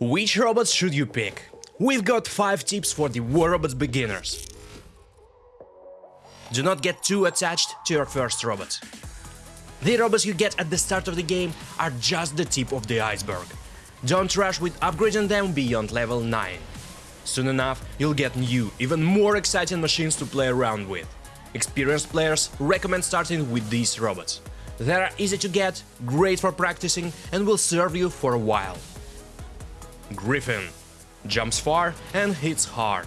Which robots should you pick? We've got 5 tips for the War Robots beginners. Do not get too attached to your first robot. The robots you get at the start of the game are just the tip of the iceberg. Don't rush with upgrading them beyond level 9. Soon enough, you'll get new, even more exciting machines to play around with. Experienced players recommend starting with these robots. They are easy to get, great for practicing and will serve you for a while. Griffin jumps far and hits hard.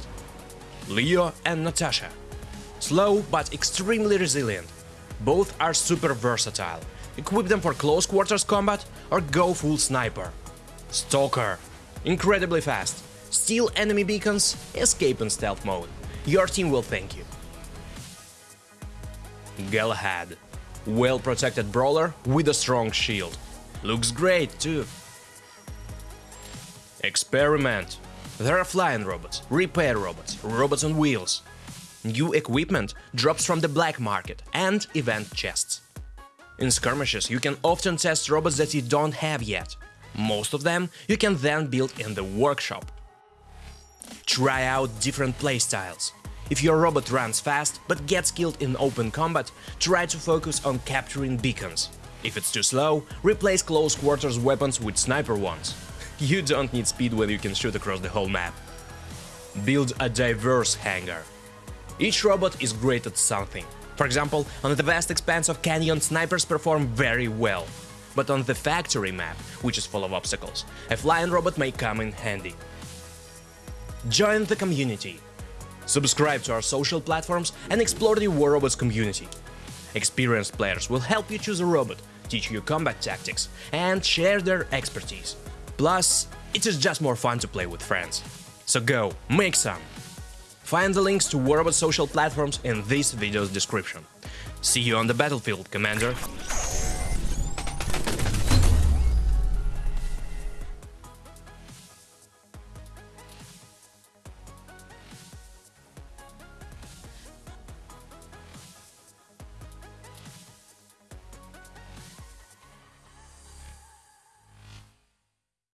Leo and Natasha slow but extremely resilient. Both are super versatile. Equip them for close quarters combat or go full sniper. Stalker incredibly fast. Steal enemy beacons, escape in stealth mode. Your team will thank you. Galahad well protected brawler with a strong shield. Looks great too. Experiment. There are flying robots, repair robots, robots on wheels. New equipment drops from the black market and event chests. In skirmishes you can often test robots that you don't have yet. Most of them you can then build in the workshop. Try out different playstyles. If your robot runs fast but gets killed in open combat, try to focus on capturing beacons. If it's too slow, replace close quarters weapons with sniper ones. You don't need speed when you can shoot across the whole map. Build a diverse hangar. Each robot is great at something. For example, on the vast expanse of canyon, snipers perform very well. But on the factory map, which is full of obstacles, a flying robot may come in handy. Join the community. Subscribe to our social platforms and explore the War Robots community. Experienced players will help you choose a robot, teach you combat tactics, and share their expertise. Plus, it is just more fun to play with friends. So go, make some! Find the links to War Robots social platforms in this video's description. See you on the battlefield, Commander!